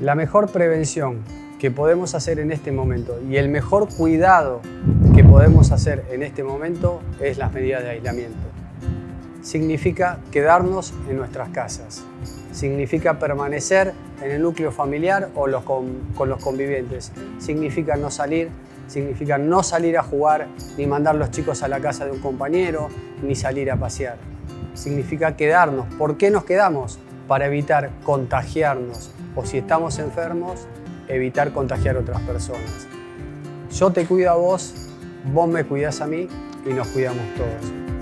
La mejor prevención que podemos hacer en este momento y el mejor cuidado que podemos hacer en este momento es las medidas de aislamiento. Significa quedarnos en nuestras casas, significa permanecer en el núcleo familiar o los con, con los convivientes, significa no salir, significa no salir a jugar, ni mandar los chicos a la casa de un compañero, ni salir a pasear. Significa quedarnos. ¿Por qué nos quedamos? Para evitar contagiarnos o si estamos enfermos, evitar contagiar a otras personas. Yo te cuido a vos, vos me cuidás a mí y nos cuidamos todos.